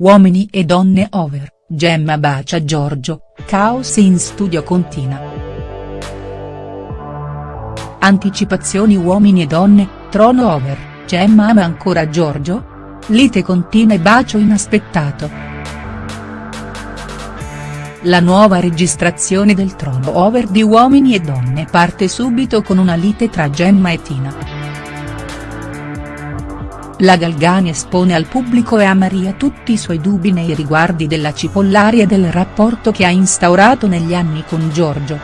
Uomini e donne over, Gemma bacia Giorgio, caos in studio continua. Anticipazioni Uomini e donne, trono over, Gemma ama ancora Giorgio? Lite continua e bacio inaspettato. La nuova registrazione del trono over di Uomini e donne parte subito con una lite tra Gemma e Tina. La Galgani espone al pubblico e a Maria tutti i suoi dubbi nei riguardi della Cipollari e del rapporto che ha instaurato negli anni con Giorgio.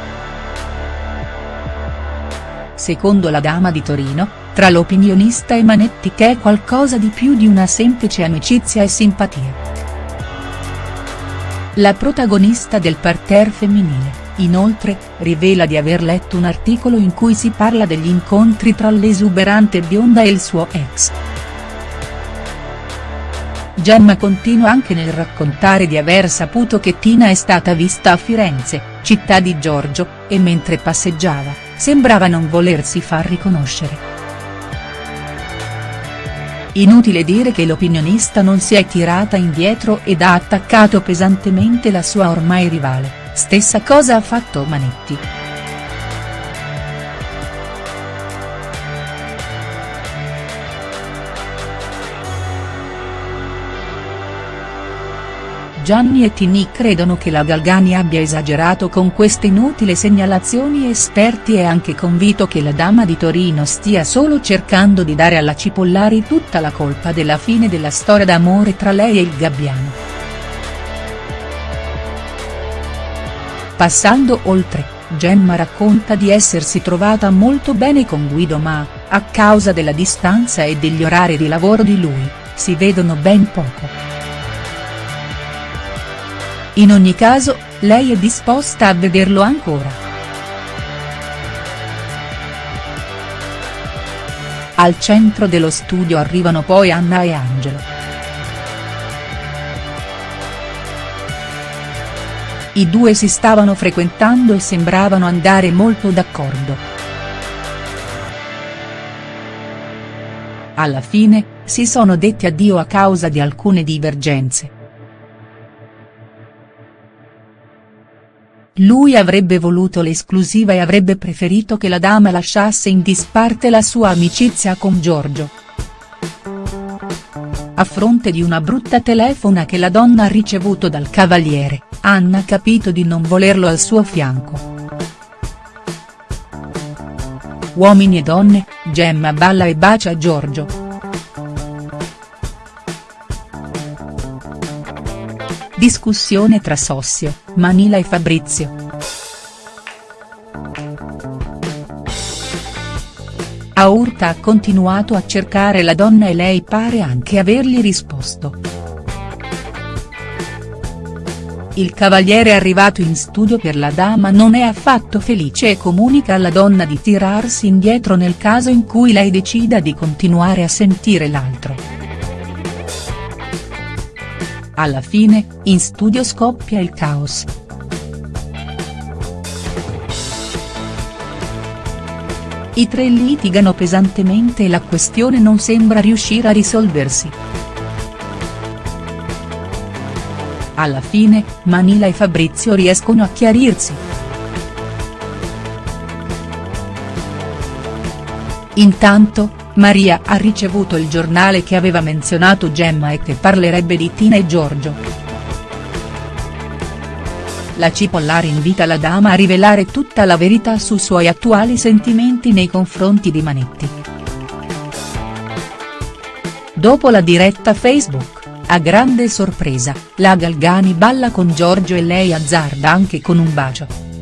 Secondo la dama di Torino, tra l'opinionista e Manetti che è qualcosa di più di una semplice amicizia e simpatia. La protagonista del parterre femminile, inoltre, rivela di aver letto un articolo in cui si parla degli incontri tra l'esuberante bionda e il suo ex. Gemma continua anche nel raccontare di aver saputo che Tina è stata vista a Firenze, città di Giorgio, e mentre passeggiava, sembrava non volersi far riconoscere. Inutile dire che l'opinionista non si è tirata indietro ed ha attaccato pesantemente la sua ormai rivale, stessa cosa ha fatto Manetti. Gianni e Tini credono che la Galgani abbia esagerato con queste inutili segnalazioni esperti è anche convinto che la dama di Torino stia solo cercando di dare alla Cipollari tutta la colpa della fine della storia d'amore tra lei e il Gabbiano. Passando oltre, Gemma racconta di essersi trovata molto bene con Guido ma, a causa della distanza e degli orari di lavoro di lui, si vedono ben poco. In ogni caso, lei è disposta a vederlo ancora. Al centro dello studio arrivano poi Anna e Angelo. I due si stavano frequentando e sembravano andare molto d'accordo. Alla fine, si sono detti addio a causa di alcune divergenze. Lui avrebbe voluto l'esclusiva e avrebbe preferito che la dama lasciasse in disparte la sua amicizia con Giorgio. A fronte di una brutta telefona che la donna ha ricevuto dal cavaliere, Anna ha capito di non volerlo al suo fianco. Uomini e donne, Gemma balla e bacia Giorgio. Discussione tra Sossio, Manila e Fabrizio. Aurta ha continuato a cercare la donna e lei pare anche avergli risposto. Il cavaliere arrivato in studio per la dama non è affatto felice e comunica alla donna di tirarsi indietro nel caso in cui lei decida di continuare a sentire l'altro. Alla fine, in studio scoppia il caos. I tre litigano pesantemente e la questione non sembra riuscire a risolversi. Alla fine, Manila e Fabrizio riescono a chiarirsi. Intanto, Maria ha ricevuto il giornale che aveva menzionato Gemma e che parlerebbe di Tina e Giorgio. La Cipollari invita la dama a rivelare tutta la verità sui suoi attuali sentimenti nei confronti di Manetti. Dopo la diretta Facebook, a grande sorpresa, la Galgani balla con Giorgio e lei azzarda anche con un bacio.